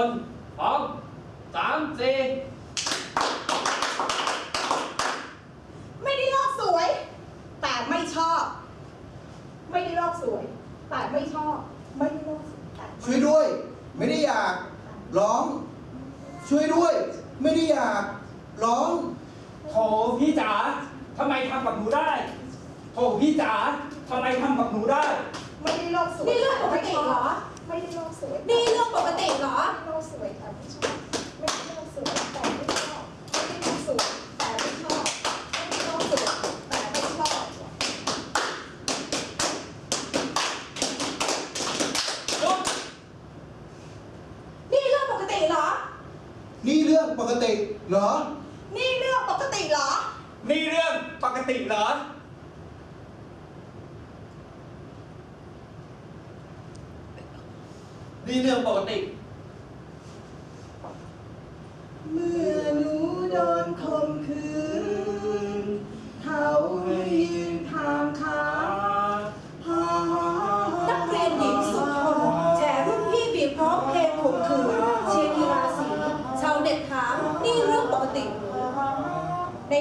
คนพร้อมสามสี่ไม่ได้โลกสวย แต่ไม่ชอบ ไม่ได้โลกสวย แต่ไม่ชอบ ไม่ได้โลกสวยแต่ช่วยด้วย ไม่ได้อยากร้อง ช่วยด้วย ไม่ได้อยากร้องโถพี่จ๋าทำไมทำกับหนูได้โถพี่จ๋าทำไมทำกับหนูได้ ไม่ได้โลกสวยนี่เรื่องปกติเหรอ ไม่ได้โลกสวย นี่เรื่องปกติเหรอ ไม่ได้โลกสวยแต่ไม่ชอบไม่ได้โลกสวยแต่ไม่ชอบไม่ได้โลกสวยแต่ไม่ชอบไม่ได้โลกสวยแต่ไม่ชอบ หยุด นี่เรื่องปกติเหรอ นี่เรื่องปกติเหรอ นี่เรื่องปกติเหรอ นี่เรื่องปกติเหรอ นี่เรื่องปกติ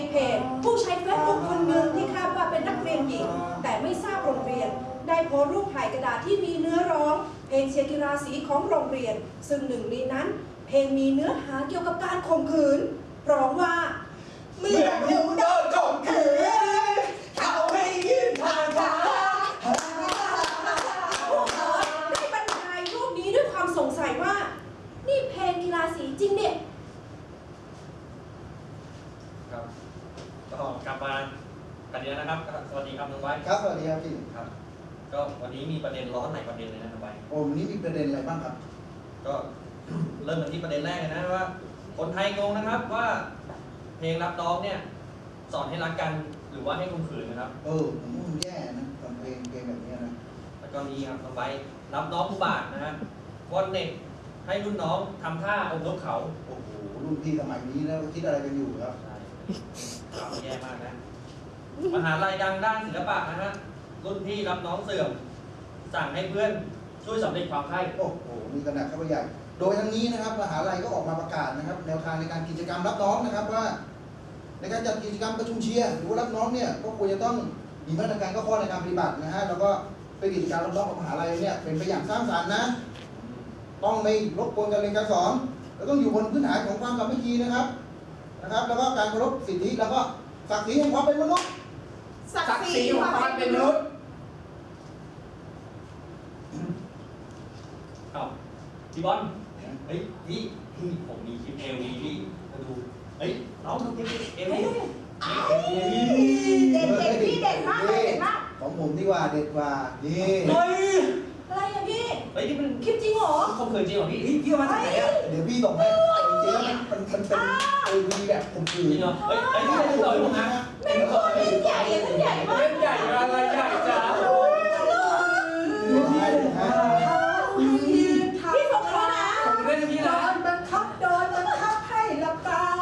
เพจผู้ใช้เฟซบุ๊กคนหนึ่งที่คาดว่าเป็นนักเรียนหญิง แต่ไม่ทราบโรงเรียน ได้โพสต์รูปถ่ายกระดาษที่มีเนื้อร้อง เพลงเชียร์กีฬาสีของโรงเรียน ซึ่งหนึ่งในนั้น เพลงมีเนื้อหาเกี่ยวกับการข่มขืนร้องว่าเมื่อหนูโดนข่มขืนเขาให้ยืนทางขา พวกเธอได้บรรยายรูปนี้ด้วยความสงสัยว่า นี่เพลงกีฬาสีจริงเนี่ย ครับ ก็กลับมากันเดียวนะครับ สวัสดีครับน้องไว้ครับสวัสดีครับพี่ครับ ก็วันนี้มีประเด็นร้อนหลายประเด็นเลยนะน้องไว้โอ้วันนี้มีประเด็นอะไรบ้างครับ ก็เริ่มกันที่ประเด็นแรกเลยนะว่า คนไทยงงนะครับว่าเพลงรับน้องเนี่ย สอนให้รักกันหรือว่าให้ข่มขืนนะครับ เออผมว่ามันแย่นะทำเพลงเพลงแบบเนี้ยนะแล้วก็นี้ครับน้องไว้รับน้องผู้บาทนะฮะวอนเน็ตให้รุ่นน้องทำท่าอบนกเขาโอ้โหรุ่นพี่สมัยนี้แล้วคิดอะไรกันอยู่ครับใช่ข่าว แย่มากนะมหาลัยดังด้านศิลปะนะฮะรุ่นพี่รับน้องเสื่อม สั่งให้เพื่อนช่วยสำเร็จความใคร่โอ้โหมีกระหนักเข้าไปใหญ่ โดยทั้งนี้นะครับมหาลัยก็ออกมาประกาศนะครับ แนวทางในการกิจกรรมรับน้องนะครับว่า ในการจัดกิจกรรมประชุมเชียร์หรือว่ารับน้องเนี่ยก็ควรจะต้องมีมาตรการก็ข้อในการปฏิบัตินะฮะแล้วก็เป็นกิจกรรมรับน้องของมหาลัยเนี่ยเป็นไปอย่างสร้างสรรค์นะ ต้องไม่รบกวนการเรียนการสอนแล้วต้องอยู่บนพื้นฐานของความสามัคคีนะครับ นะครับ แล้วก็การเคารพสิทธิแล้วก็ศักดิ์ศรีแห่งความเป็นมนุษย์ศักศักดิ์ดิ์ศศรีรีของความเป็นมนุษย์เอ้าพี่บอลเฮ้ยพี่พี่ผมมีคลิปเอวีพี่มาดูเฮ้ยน้องดูคลิปเอวีเด็ดเด็ดพี่เด็ดมากเลยเด็ดมากของผมดีกว่าเด็ดกว่านี่เฮ้ย ขาเคยจริงเหรอพี่ พี่พี่อามาจากไหนอะเดี๋ยวพี่บอกให้จริงๆแล้วมันมันเป็นเอวีแบบผมคือจริงเหรอฮ้ยไอ้นี่ไม่ต่อยผมนะไม่ต่อยเล่นใหญ่เล่นใหญ่มากใหญ่อะไรใหญ่จ้าพี่ผมนะองเล่นพี่นะบังคับโดนบังคับให้หลับตา